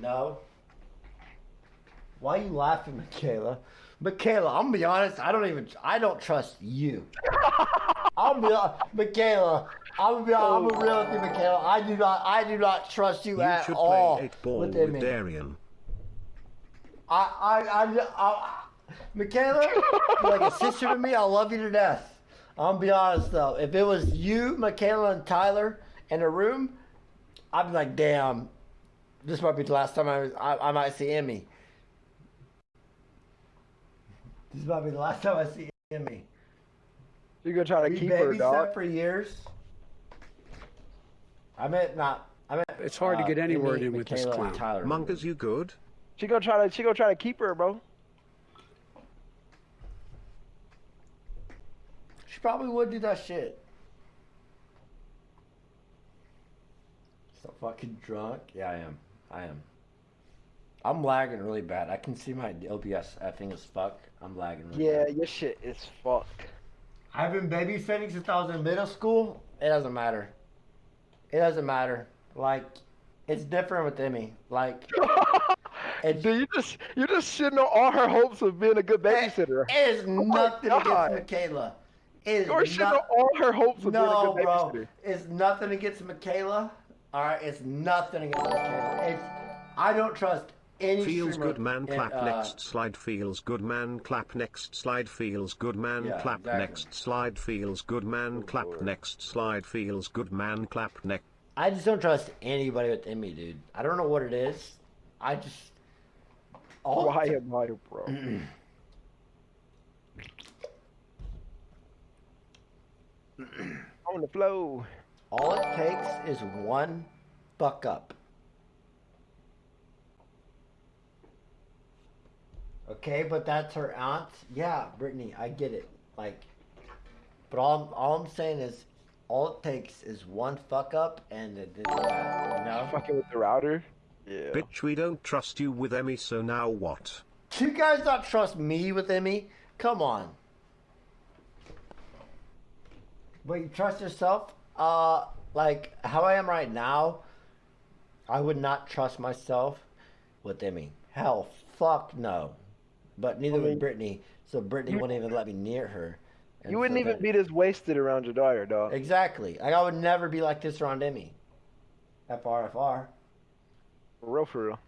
No. Why are you laughing, Michaela? Michaela, I'm gonna be honest. I don't even. I don't trust you. I'm be Michaela. I'm gonna be. I'm gonna oh. real with you, Michaela. I do not. I do not trust you, You at should all. play 8 ball within with. Darian. I, I, I, I, Michaela, you're like a sister to me. I love you to death. I'm gonna be honest though. If it was you, Michaela, and Tyler in a room, I'd be like, damn, this might be the last time I, was, I, I might see Emmy. This might be the last time I see Emmy. You gonna try to We keep her, dog? for years. I meant not. I meant. It's hard to uh, get any Emmy, word in with this Michaela, and clown. Tyler. Monkas, you good? She gonna try to. She gonna try to keep her, bro. She probably would do that shit. So fucking drunk. Yeah, I am. I am. I'm lagging really bad. I can see my OBS effing as fuck. I'm lagging really Yeah, bad. your shit is fucked. I've been babysitting since I was in middle school. It doesn't matter. It doesn't matter. Like, it's different with Emmy. Like, it's, Dude, you just you just shitting on all her hopes of being a good babysitter. it is oh my nothing God. against Michaela. It is You're shitting on all her hopes of No, being a good babysitter. bro. It's nothing against Michaela. All right, it's nothing against Michaela. It's I don't trust any. Feels good man in, clap uh, next slide feels good man clap next slide feels good man Yeah, clap exactly. next slide feels good man clap Lord. next slide feels good man clap next I just don't trust anybody with Emmy, dude. I don't know what it is. I just all Why am I, bro? on the flow. All it takes is one fuck up. Okay, but that's her aunt. Yeah, Brittany, I get it. Like, but all I'm, all I'm saying is, all it takes is one fuck up, and it is bad. You know. Fucking with the router. Yeah. bitch we don't trust you with Emmy so now what Do you guys not trust me with Emmy? Come on. But you trust yourself? Uh, like how I am right now, I would not trust myself with Emmy. Hell, fuck no. But neither I mean, would Brittany. So Brittany you- wouldn't even let me near her. And You wouldn't so even that- be this wasted around your daughter, dog. Exactly. Like I would never be like this around Emmy. FR, FR. For real, for real.